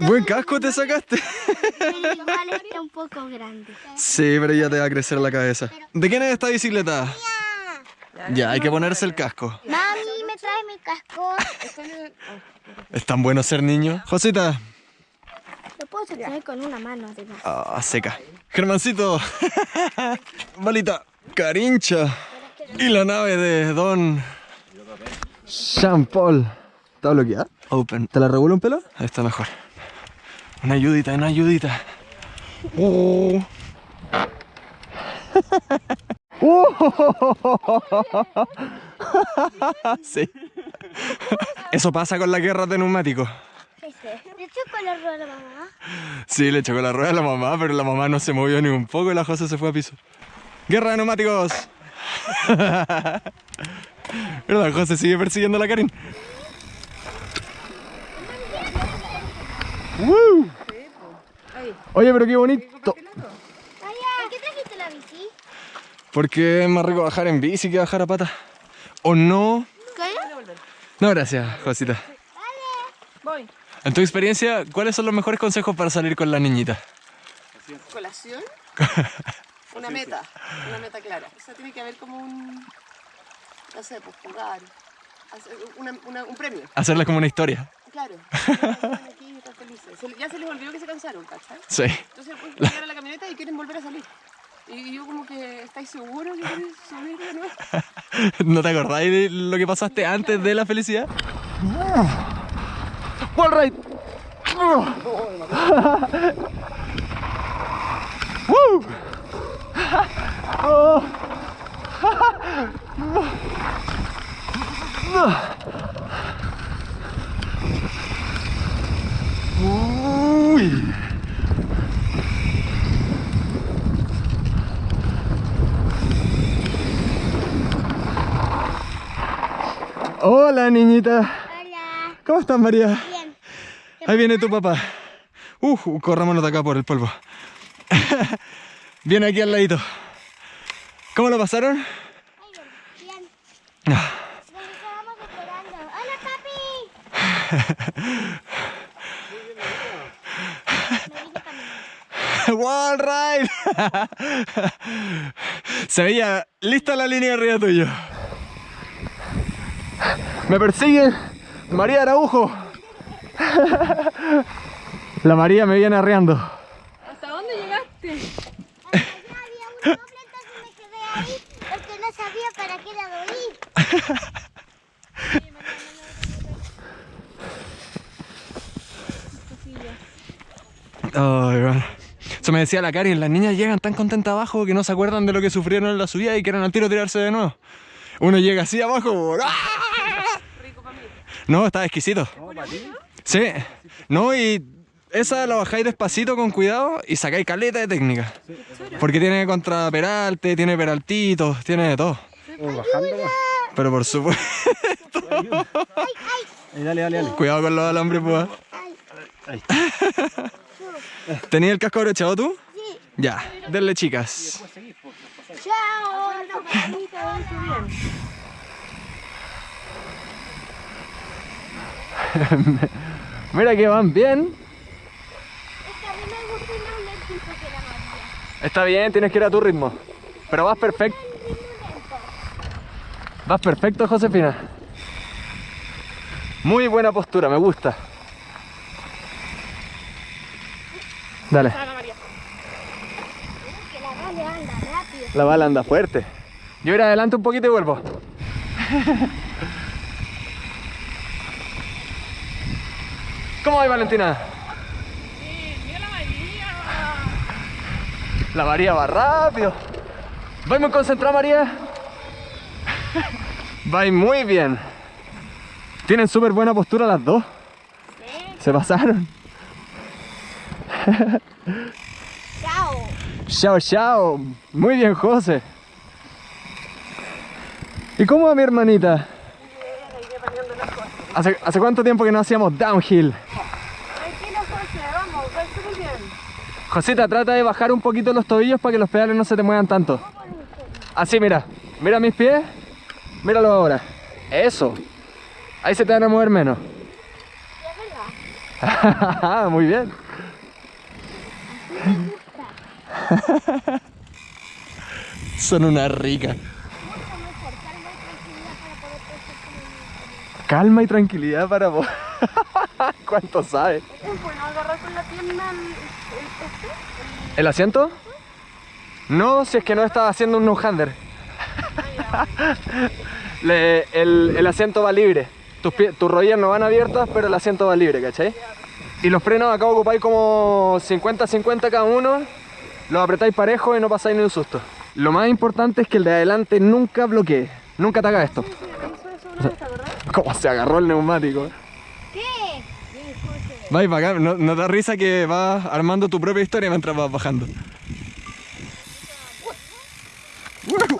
Buen casco te sacaste. Pero igual está un poco grande. Sí, pero ya te va a crecer la cabeza. ¿De quién es esta bicicleta? Ya, hay que ponerse el casco. Mami, ¿me traes mi casco? Es tan bueno ser niño. Josita. Lo puedo sostener con una mano además. Ah, seca. Germancito. Balita. Carincha. Y la nave de Don Jean Paul. ¿Está bloqueada? Open. ¿Te la regulo un pelo? Ahí está mejor. Una ayudita, una ayudita. Oh. sí. Eso pasa con las guerras de neumáticos. ¿Le choco la rueda a la mamá? Sí, le chocó la rueda a la mamá, pero la mamá no se movió ni un poco y la José se fue a piso. ¡Guerra de neumáticos! pero la José sigue persiguiendo a la Karin. ¡Woo! Oye, pero qué bonito. ¿Por qué trajiste la bici? Porque es más rico bajar en bici que bajar a pata. ¿O no? ¿Qué? No, gracias, Josita. Voy. En tu experiencia, ¿cuáles son los mejores consejos para salir con la niñita? Colación. Una meta. Una meta clara. O sea, tiene que haber como un. No sé, pues jugar. hacer una- una- un premio. Hacerla como una historia. Claro. Están felices. Se- Ya se les olvidó que se cansaron, ¿cachai? Sí. Entonces pues, llegan a la camioneta y quieren volver a salir. Y yo como que, ¿estáis seguros que queréis subir de nuevo? ¿No te acordáis de lo que pasaste antes de la felicidad? Wall ride. Woo. Oh. Hola, niñita. Hola. ¿Cómo estás, María? Bien. Ahí viene tu papá. Uh, corrámonos de acá por el polvo. viene aquí al ladito. ¿Cómo lo pasaron? Ay, bien. Ah. ¡Hola, papi! Wall ride. Se veía lista la línea arriba tuyo. Me persigue María Araujo. La María me viene arreando. ¿Hasta dónde llegaste? Allá había un doble, entonces me quedé ahí porque no sabía para qué lado ir. Ay, bueno. Eso me decía la Karin, las niñas llegan tan contentas abajo que no se acuerdan de lo que sufrieron en la subida y quieren al tiro tirarse de nuevo. Uno llega así abajo. ¡ah! No, está exquisito. Sí. No, y esa la bajáis despacito con cuidado y sacáis caleta de técnica. Porque tiene contraperalte, tiene peraltitos, tiene de todo. Pero por supuesto. dale, dale, dale. Cuidado con los alambres, pues. ¿Tenías el casco abrochado tú? Sí. Ya, denle chicas. ¡Chao! Mira que van bien. Está bien, tienes que ir a tu ritmo. Pero vas perfecto. Vas perfecto, Josefina. Muy buena postura, me gusta. Dale, la bala anda fuerte. Yo ir adelante un poquito y vuelvo. ¿Cómo va Valentina? ¡Mira la María! La María va rápido. ¿Va muy concentrada, María? Va muy bien. Tienen súper buena postura las dos. Se pasaron. ¡Chao! Chao, chao. Muy bien, José. ¿Y cómo va mi hermanita? ¿Hace, hace cuánto tiempo que no hacíamos downhill? Tranquilo, José, vamos, va súper bien. Josita, trata de bajar un poquito los tobillos para que los pedales no se te muevan tanto. Así, mira. Mira mis pies. Míralo ahora. Eso. Ahí se te van a mover menos. Muy bien. Son una rica. Calma y tranquilidad para vos. ¿Cuánto sabe? Bueno agarrar con la pierna el, el, este. ¿El asiento? No, si es que no estaba haciendo un no-hander. El, el asiento va libre. Tus, pie- tus rodillas no van abiertas, pero el asiento va libre, ¿cachai? Y los frenos acá ocupáis como 50-50 cada uno. Los apretáis parejo y no pasáis ni un susto. Lo más importante es que el de adelante nunca bloquee. Nunca te haga esto. ¿Cómo se agarró el neumático? Vais para acá, ¿no, no da risa que vas armando tu propia historia mientras vas bajando.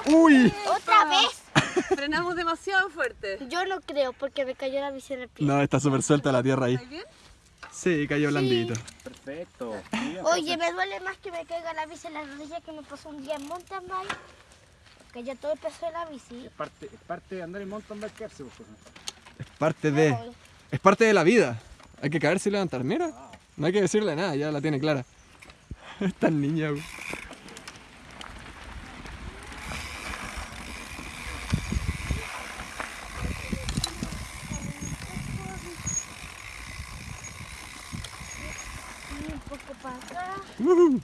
¡Uy! ¿Otra vez? Frenamos demasiado fuerte. Yo no creo porque me cayó la bici en el pie. No, está súper suelta la tierra ahí. ¿Estáis bien? Sí, cayó blandito. Perfecto. Oye, me duele más que me caiga la bici en la rodilla que me pasó un día en mountain bike. Que ya todo el peso de la bici. Es parte, es parte de andar en mountain bike quedarse, pues, José. Parte de. Es parte de la vida. Hay que caerse y levantar. Mira, no hay que decirle nada, ya la tiene clara. Esta niña, güey. Acá. Ujú.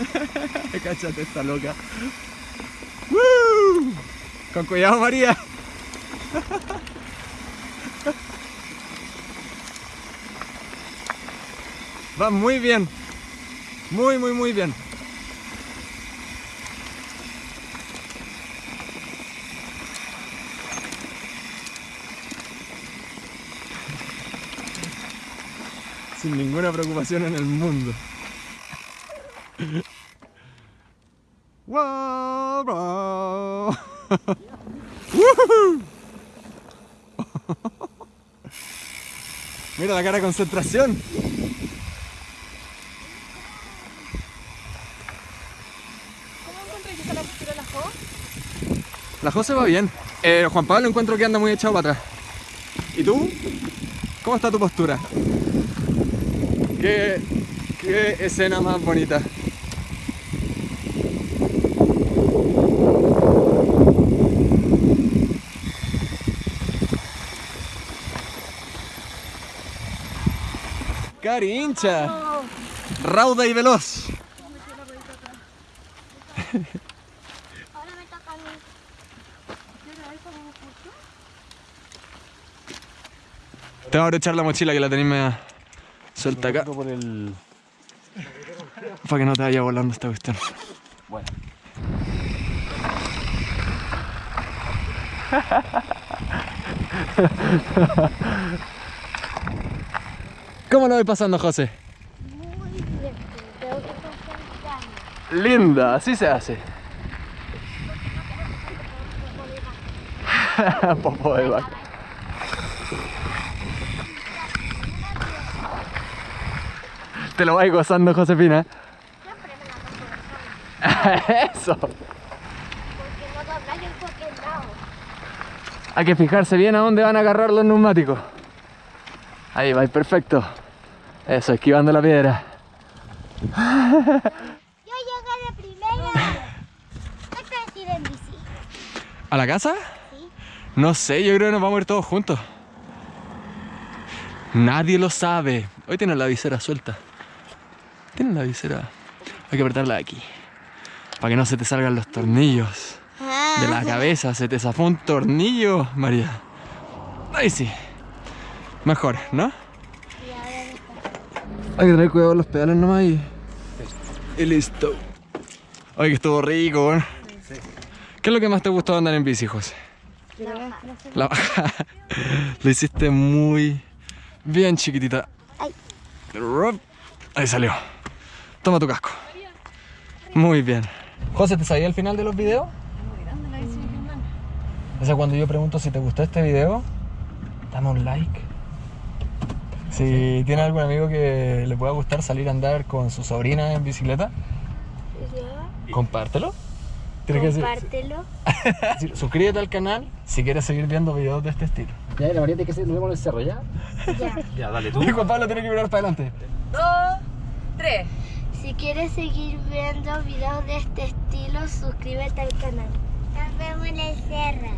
Cáchate esta loca. ¡Woo! Con cuidado, María. Va muy bien. Muy, muy, muy bien. Sin ninguna preocupación en el mundo. Wow, wow. Mira la cara de concentración. ¿Cómo encuentras que está la postura de la Jo? La José va bien. Eh, Juan Pablo encuentro que anda muy echado para atrás. ¿Y tú? ¿Cómo está tu postura? ¿Qué, qué escena más bonita? Carincha, rauda y veloz. Ahora me toca a mí. Te voy a echar la mochila que la tenéis media suelta acá. El... Para que no te vaya volando esta cuestión. Bueno. ¿Cómo lo voy pasando, José? Muy bien. Tengo que. Linda, así se hace. Popo de vaca. Te lo vais gozando, Josefina. Siempre me la de Eso. Porque no doblar en cualquier lado. Hay que fijarse bien a dónde van a agarrar los neumáticos. Ahí va, perfecto. Eso, esquivando la piedra. Yo llegué de primera. ¿Qué te tiré en bici? ¿A la casa? Sí. No sé, yo creo que nos vamos a ir todos juntos. Nadie lo sabe. Hoy tienen la visera suelta. Tienen la visera. Hay que apretarla aquí. Para que no se te salgan los tornillos. De la cabeza se te zafó un tornillo, María. Ahí sí. Mejor, ¿no? Hay que tener cuidado con los pedales nomás y... Y listo. Oye, que estuvo rico, weón. ¿Qué es lo que más te gustó andar en bici, José? La baja. Lo hiciste muy bien, chiquitita. Ay. Ahí salió. Toma tu casco. Muy bien. José, ¿te sabía el final de los videos? Muy grande la bici de Vietnam. O sea, cuando yo pregunto si te gustó este video, dame un like. Si tiene algún amigo que le pueda gustar salir a andar con su sobrina en bicicleta, compártelo. Tienes que decir- compártelo. decir, suscríbete al canal si quieres seguir viendo videos de este estilo. Ya, la variante que se nos vemos en el cerro, ¿ya? Ya. Ya, dale tú. Y Juan Pablo tiene que mirar para adelante. Dos, tres. Si quieres seguir viendo videos de este estilo, suscríbete al canal. Nos vemos en el cerro.